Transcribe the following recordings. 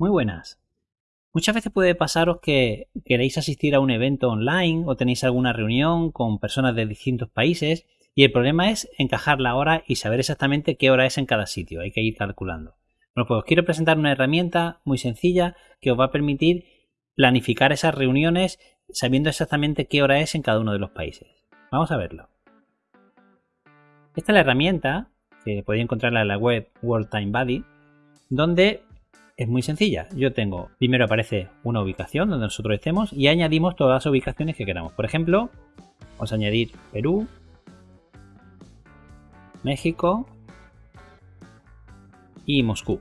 Muy buenas. Muchas veces puede pasaros que queréis asistir a un evento online o tenéis alguna reunión con personas de distintos países y el problema es encajar la hora y saber exactamente qué hora es en cada sitio. Hay que ir calculando. Bueno, pues os quiero presentar una herramienta muy sencilla que os va a permitir planificar esas reuniones sabiendo exactamente qué hora es en cada uno de los países. Vamos a verlo. Esta es la herramienta que podéis encontrarla en la web World Time Buddy, donde es muy sencilla. Yo tengo, primero aparece una ubicación donde nosotros estemos y añadimos todas las ubicaciones que queramos. Por ejemplo, vamos a añadir Perú, México y Moscú.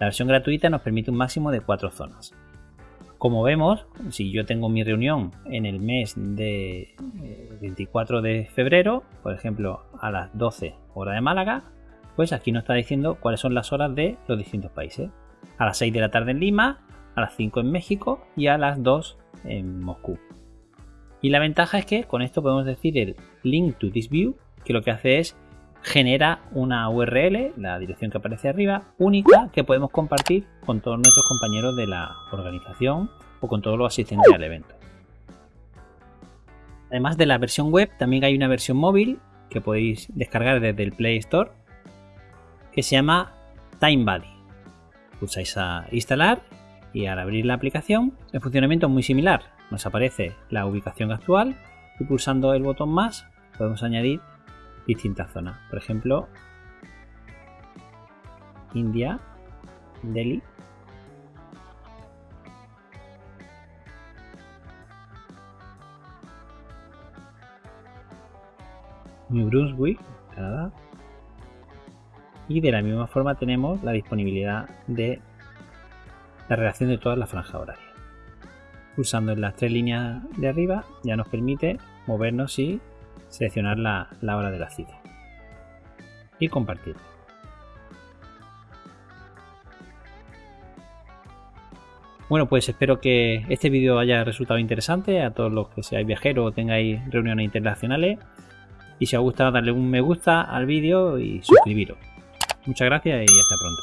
La versión gratuita nos permite un máximo de cuatro zonas. Como vemos, si yo tengo mi reunión en el mes de 24 eh, de febrero, por ejemplo a las 12 hora de Málaga, pues aquí nos está diciendo cuáles son las horas de los distintos países a las 6 de la tarde en Lima, a las 5 en México y a las 2 en Moscú. Y la ventaja es que con esto podemos decir el link to this view, que lo que hace es genera una URL, la dirección que aparece arriba, única que podemos compartir con todos nuestros compañeros de la organización o con todos los asistentes al evento. Además de la versión web, también hay una versión móvil que podéis descargar desde el Play Store que se llama TimeBuddy pulsáis a instalar y al abrir la aplicación el funcionamiento es muy similar. Nos aparece la ubicación actual y pulsando el botón más podemos añadir distintas zonas. Por ejemplo, India, Delhi. New Brunswick, Canadá y de la misma forma tenemos la disponibilidad de la relación de todas las franjas horarias. Pulsando en las tres líneas de arriba ya nos permite movernos y seleccionar la, hora de la cita y compartir. Bueno, pues espero que este vídeo haya resultado interesante a todos los que seáis viajeros o tengáis reuniones internacionales. Y si os ha gustado, darle un me gusta al vídeo y suscribiros. Muchas gracias y hasta pronto.